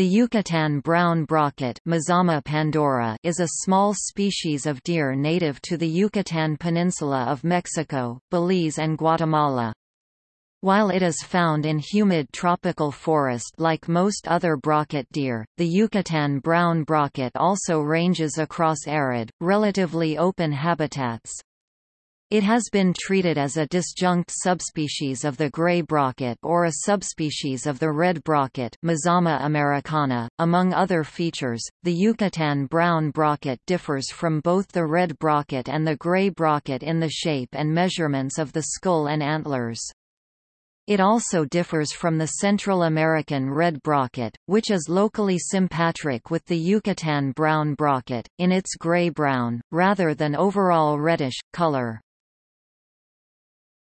The Yucatan brown brocket Mazama pandora is a small species of deer native to the Yucatan Peninsula of Mexico, Belize and Guatemala. While it is found in humid tropical forest like most other brocket deer, the Yucatan brown brocket also ranges across arid, relatively open habitats. It has been treated as a disjunct subspecies of the gray brocket or a subspecies of the red brocket Mazama americana. .Among other features, the Yucatan brown brocket differs from both the red brocket and the gray brocket in the shape and measurements of the skull and antlers. It also differs from the Central American red brocket, which is locally sympatric with the Yucatan brown brocket, in its gray-brown, rather than overall reddish, color.